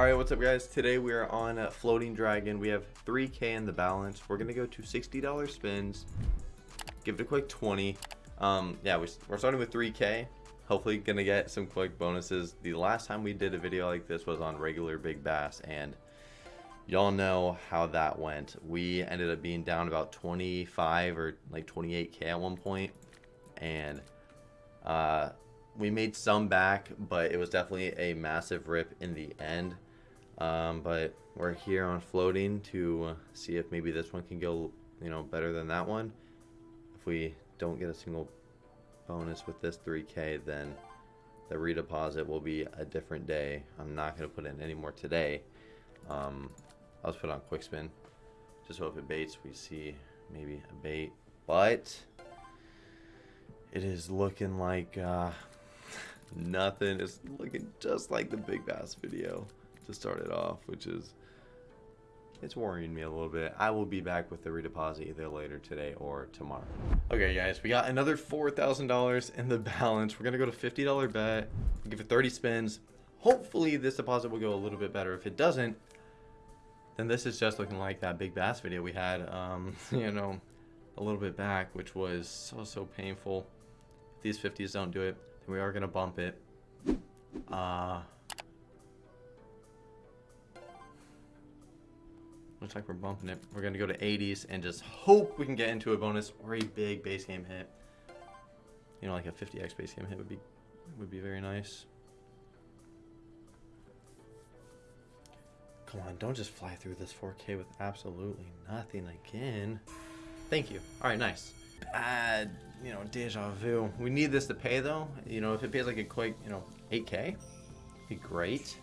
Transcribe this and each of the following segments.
Alright, what's up guys? Today we are on a Floating Dragon. We have 3k in the balance. We're to go to $60 spins. Give it a quick 20. Um, yeah, we're starting with 3k. Hopefully to get some quick bonuses. The last time we did a video like this was on regular Big Bass and y'all know how that went. We ended up being down about 25 or like 28k at one point and uh, we made some back, but it was definitely a massive rip in the end. Um, but we're here on floating to see if maybe this one can go, you know, better than that one. If we don't get a single bonus with this 3k, then the redeposit will be a different day. I'm not going to put in any more today. Um, I'll just put on quick spin. Just so if it baits, we see maybe a bait. But it is looking like uh, nothing. It's looking just like the Big Bass video to start it off, which is it's worrying me a little bit. I will be back with the redeposit either later today or tomorrow. Okay, guys, we got another $4,000 in the balance. We're going to go to $50 bet, give it 30 spins. Hopefully this deposit will go a little bit better. If it doesn't, then this is just looking like that Big Bass video we had, um, you know, a little bit back, which was so, so painful. If these 50s don't do it, then we are going to bump it. Uh, Looks like we're bumping it. We're going to go to 80s and just hope we can get into a bonus or a big base game hit. You know, like a 50x base game hit would be would be very nice. Come on, don't just fly through this 4K with absolutely nothing again. Thank you. All right, nice. Bad, you know, deja vu. We need this to pay though. You know, if it pays like a quick, you know, 8K, be great.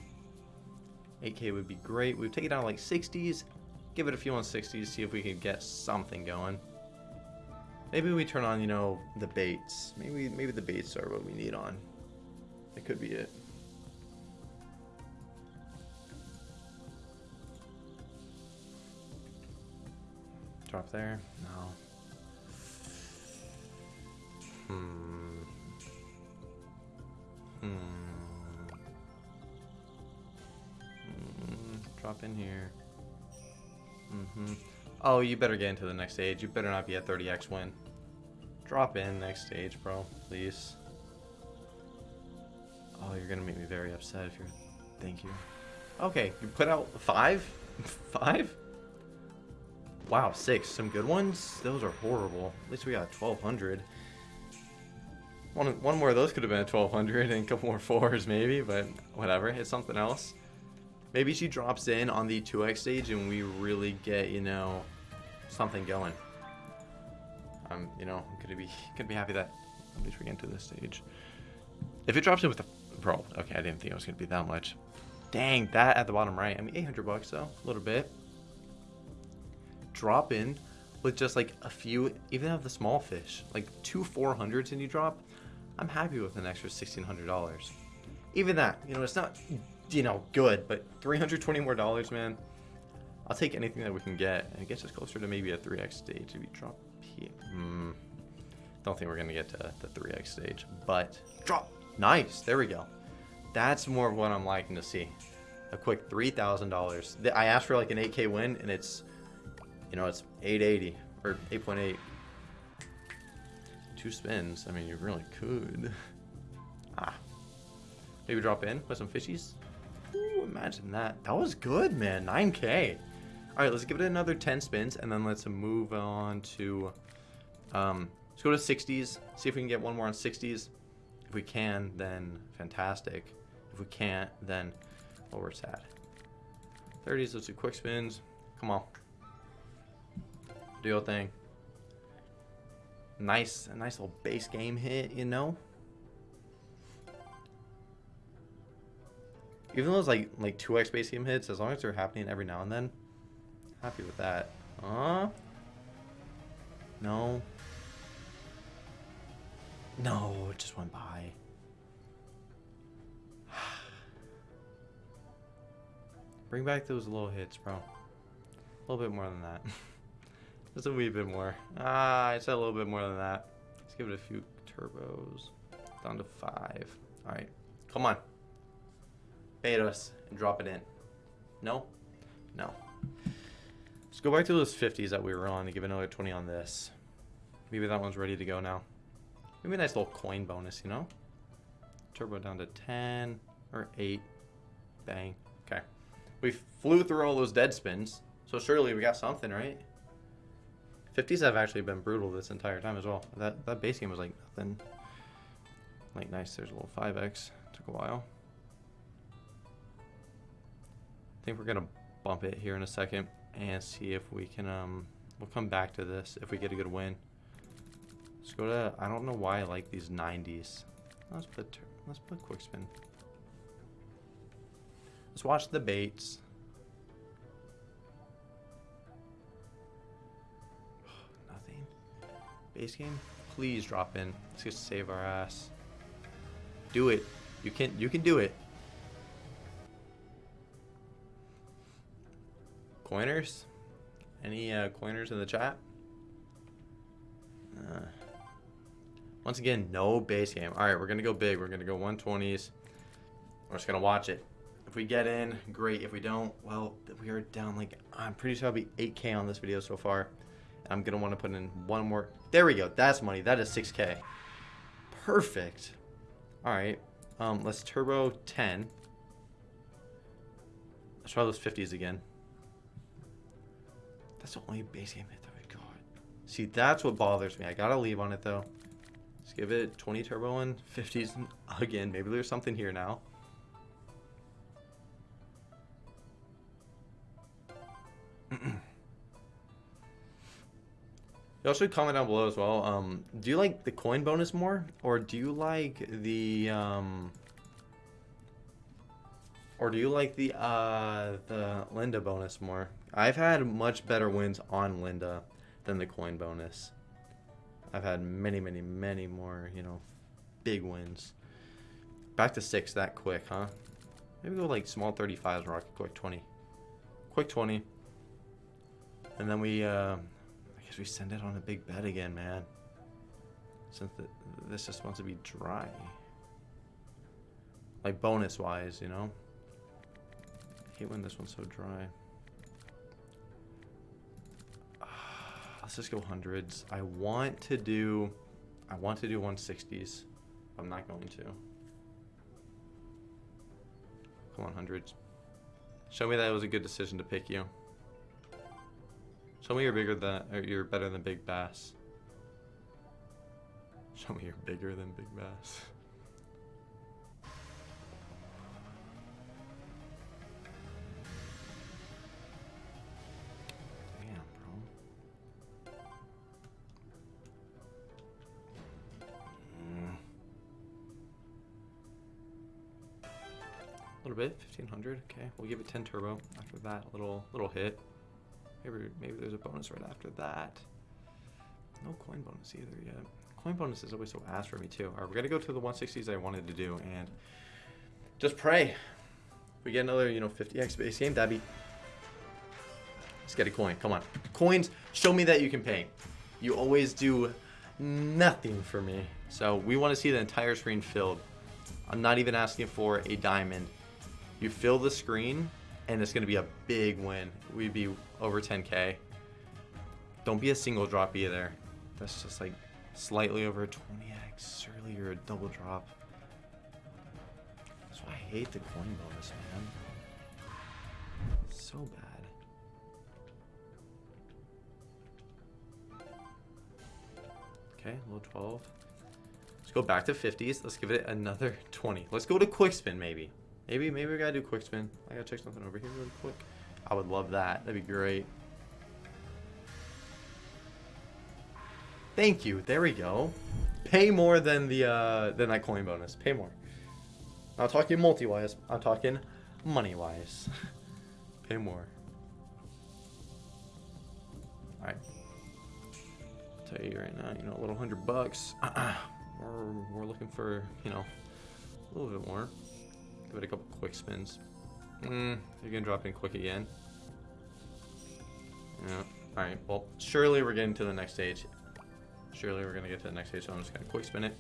8K would be great. We'd take it down like 60s give it a few on 60s, see if we can get something going. Maybe we turn on, you know, the baits. Maybe maybe the baits are what we need on. It could be it. Drop there? No. Hmm. Hmm. Hmm. Drop in here. Mm-hmm. Oh, you better get into the next stage. You better not be at 30x win. Drop in next stage, bro. Please. Oh, you're gonna make me very upset if you're... Thank you. Okay, you put out five? five? Wow, six. Some good ones? Those are horrible. At least we got 1,200. One, one more of those could have been a 1,200 and a couple more fours maybe, but whatever. It's something else. Maybe she drops in on the 2x stage and we really get, you know, something going. I'm, you know, gonna be gonna be happy that at least we get into this stage. If it drops in with a bro, okay, I didn't think it was gonna be that much. Dang, that at the bottom right. I mean, 800 bucks though, a little bit. Drop in with just like a few, even of the small fish, like two 400s and you drop. I'm happy with an extra $1,600. Even that, you know, it's not you know, good, but 320 more dollars, man. I'll take anything that we can get. And it gets us closer to maybe a 3x stage if we drop here. Hmm. Don't think we're going to get to the 3x stage, but drop. Nice. There we go. That's more of what I'm liking to see. A quick $3,000. I asked for like an 8K win, and it's, you know, it's 880 or 8.8. Two spins. I mean, you really could. Ah. Maybe drop in with some fishies. Imagine that. That was good, man. 9k. All right, let's give it another 10 spins, and then let's move on to... Um, let's go to 60s. See if we can get one more on 60s. If we can, then fantastic. If we can't, then well, we're sad. 30s, let's do quick spins. Come on. Do your thing. Nice, a nice little base game hit, you know? Even those like like 2x base game hits, as long as they're happening every now and then, happy with that. Uh No. No, it just went by. Bring back those little hits, bro. A little bit more than that. Just a wee bit more. Ah, I said a little bit more than that. Let's give it a few turbos. Down to five. Alright. Come on us and drop it in. No? No. Let's go back to those 50s that we were on and give another 20 on this. Maybe that one's ready to go now. Maybe a nice little coin bonus, you know? Turbo down to 10 or 8. Bang. Okay. We flew through all those dead spins, so surely we got something, right? 50s have actually been brutal this entire time as well. That that base game was like nothing. Like nice, there's a little 5x. Took a while. Think we're gonna bump it here in a second and see if we can um we'll come back to this if we get a good win. Let's go to I don't know why I like these 90s. Let's put let's put quick spin. Let's watch the baits. Nothing. Base game, please drop in. Let's just save our ass. Do it. You can you can do it. Coiners? Any uh, coiners in the chat? Uh, once again, no base game. All right, we're gonna go big. We're gonna go 120s. We're just gonna watch it. If we get in, great. If we don't, well, we are down like I'm pretty sure I'll be 8k on this video so far. I'm gonna want to put in one more. There we go. That's money. That is 6k. Perfect. All right. Um, let's turbo 10. Let's try those 50s again. That's the only base game hit that we got. See, that's what bothers me. I gotta leave on it though. Let's give it 20 turbo and 50s again. Maybe there's something here now. You also comment down below as well. Um, do you like the coin bonus more, or do you like the um, or do you like the uh, the Linda bonus more? I've had much better wins on Linda than the coin bonus. I've had many, many, many more, you know, big wins. Back to six that quick, huh? Maybe go like small 35s, rocket quick 20. Quick 20. And then we, uh, I guess we send it on a big bet again, man. Since the, this just wants to be dry. Like bonus-wise, you know? I hate when this one's so dry. Let's just go hundreds. I want to do... I want to do 160s. I'm not going to. Come on, hundreds. Show me that it was a good decision to pick you. Show me you're bigger than, or you're better than Big Bass. Show me you're bigger than Big Bass. Bit, 1500. Okay, we'll give it 10 turbo after that little little hit. Maybe, maybe there's a bonus right after that. No coin bonus either yet. Coin bonus is always so ass for me too. Alright, we're gonna go to the 160s I wanted to do and just pray. If we get another, you know, 50x base game, that'd be... Let's get a coin. Come on. Coins, show me that you can pay. You always do nothing for me. So we want to see the entire screen filled. I'm not even asking for a diamond. You fill the screen and it's going to be a big win. We'd be over 10k. Don't be a single drop either. That's just like slightly over 20x. Surely you're a double drop. That's why I hate the coin bonus, man. So bad. Okay, low 12. Let's go back to 50s. Let's give it another 20. Let's go to quick spin, maybe. Maybe, maybe we gotta do quick spin. I gotta check something over here really quick. I would love that. That'd be great. Thank you. There we go. Pay more than the uh, than that coin bonus. Pay more. I'm not talking multi-wise. I'm talking money-wise. Pay more. All right. Tell you right now, you know, a little hundred bucks. we're, we're looking for, you know, a little bit more. Give it a couple quick spins. Mm, you're gonna drop in quick again. Yeah. Alright, well, surely we're getting to the next stage. Surely we're gonna get to the next stage, so I'm just gonna quick spin it.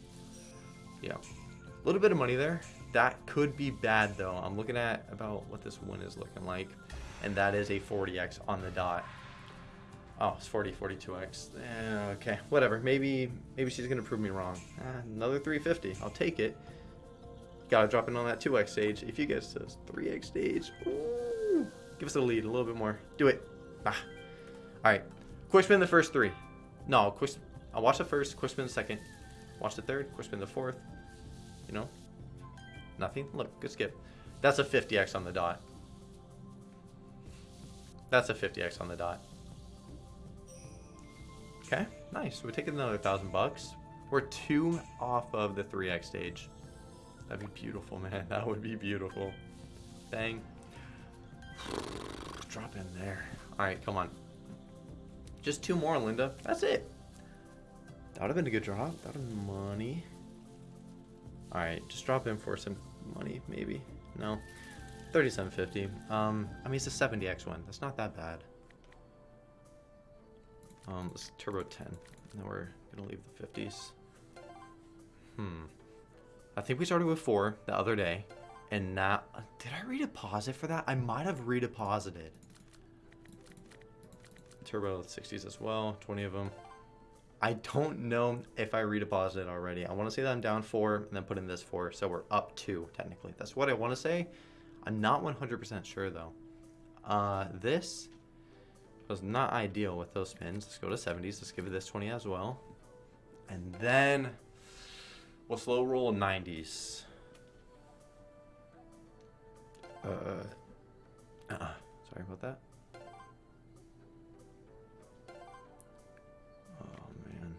Yeah. A little bit of money there. That could be bad though. I'm looking at about what this win is looking like. And that is a 40x on the dot. Oh, it's 40, 42x. Eh, okay, whatever. Maybe maybe she's going to prove me wrong. Eh, another 350. I'll take it. Gotta drop in on that 2x stage. If you get to 3x stage, ooh, give us a lead a little bit more. Do it. Ah. All right. Quick spin the first three. No, quick. I'll watch the first, quick spin the second. Watch the third, quick spin the fourth. You know? Nothing? Look, good skip. That's a 50x on the dot. That's a 50x on the dot. Okay, nice. We're taking another thousand bucks. We're two off of the 3x stage. That'd be beautiful, man. That would be beautiful. Bang. Drop in there. All right, come on. Just two more, Linda. That's it. That would have been a good drop. That would have been money. All right, just drop in for some money, maybe. No. 3750. Um, I mean, it's a 70x one. That's not that bad. Um, let's turbo 10. Now we're gonna leave the 50s. Hmm. I think we started with four the other day, and now did I redeposit for that? I might have redeposited. Turbo 60s as well, 20 of them. I don't know if I redeposited already. I want to say that I'm down four and then put in this four, so we're up two technically. That's what I want to say. I'm not 100% sure though. Uh, this was not ideal with those spins. Let's go to 70s. Let's give it this 20 as well. And then we'll slow roll 90s. Uh, uh, uh sorry about that. Oh, man.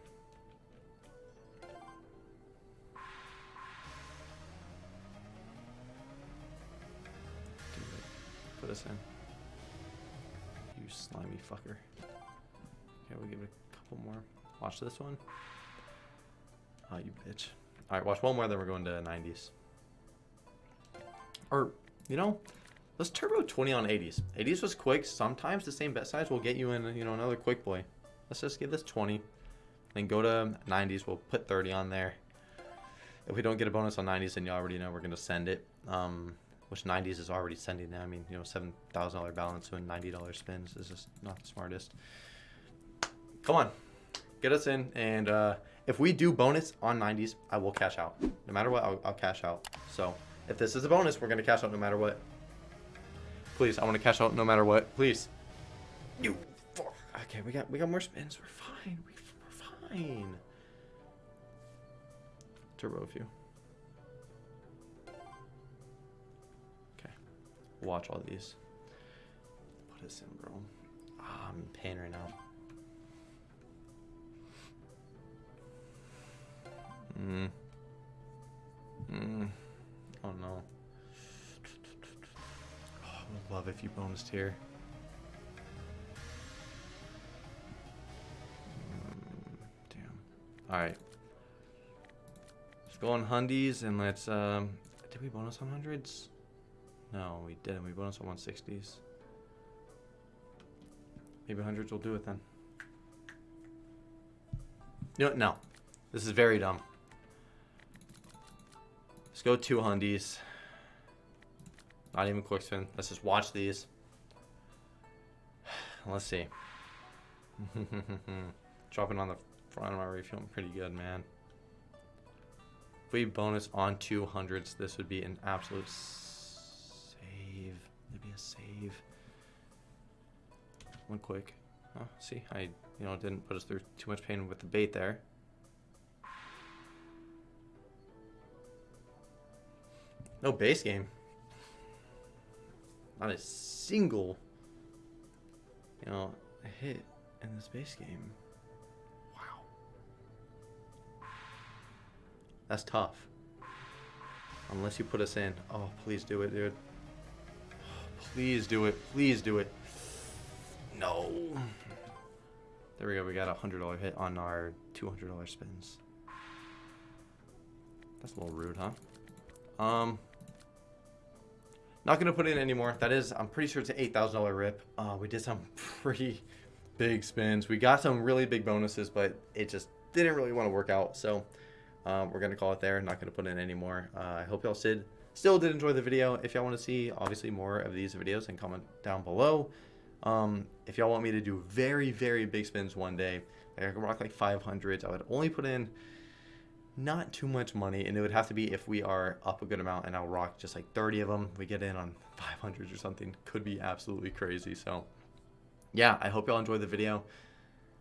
Put us in you slimy fucker. Okay, we'll give it a couple more. Watch this one. Oh, you bitch. Alright, watch one more, then we're going to 90s. Or, you know, let's turbo 20 on 80s. 80s was quick. Sometimes the same bet size will get you in, you know, another quick boy. Let's just give this 20. Then go to 90s. We'll put 30 on there. If we don't get a bonus on 90s, then you already know we're going to send it. Um, which 90s is already sending now. I mean, you know, $7,000 balance and $90 spins is just not the smartest. Come on, get us in. And uh, if we do bonus on 90s, I will cash out. No matter what, I'll, I'll cash out. So if this is a bonus, we're going to cash out no matter what. Please, I want to cash out no matter what. Please. You. Okay, we got we got more spins. We're fine. We, we're fine. Turbo a few. Okay. Watch all these. Put us in, bro. Oh, ah, I'm in pain right now. Mm. Mm. Oh no. Oh, I would love if you bonused here. Mm, damn. Alright. Let's go on Hundies and let's, um, did we bonus on hundreds? No, we didn't. We bonus on 160s. Maybe hundreds will do it then. No, no. This is very dumb. Let's go two hundies. Not even quick spin. Let's just watch these. Let's see. Dropping on the front of my feeling pretty good, man. If we bonus on 200s, this would be an absolute save. Maybe a save. One quick. Oh, see, I you know didn't put us through too much pain with the bait there. No base game. Not a single, you know, hit in this base game. Wow. That's tough. Unless you put us in. Oh, please do it, dude. Please do it. Please do it. No. There we go. We got a $100 hit on our $200 spins. That's a little rude, huh? Um, not to put in anymore. That is, I'm pretty sure it's an $8,000 rip. Uh, we did some pretty big spins. We got some really big bonuses, but it just didn't really want to work out. So Um, we're gonna call it there. Not gonna put in anymore. Uh, I hope y'all did still did enjoy the video. If y'all want to see obviously more of these videos, and comment down below. Um, if y'all want me to do very very big spins one day, like I can rock like 500s. I would only put in not too much money, and it would have to be if we are up a good amount, and I'll rock just like 30 of them. We get in on 500s or something. Could be absolutely crazy. So yeah, I hope y'all enjoyed the video.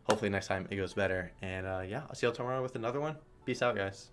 Hopefully next time it goes better. And uh, yeah, I'll see y'all tomorrow with another one. Peace out, guys.